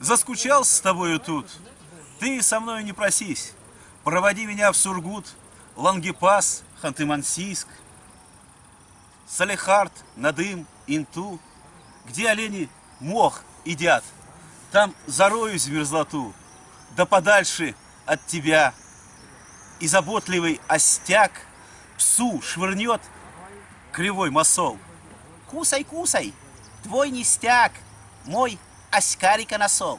Заскучал с тобою тут. Ты со мной не просись. Проводи меня в Сургут, Лангепас, Ханты-Мансийск, Салехард, Надым, Инту, где олени мох едят. Там зароюсь в мерзлоту, да подальше от тебя. И заботливый остяк псу швырнет кривой масол. Кусай, кусай, твой ништяк, мой as caras na sol.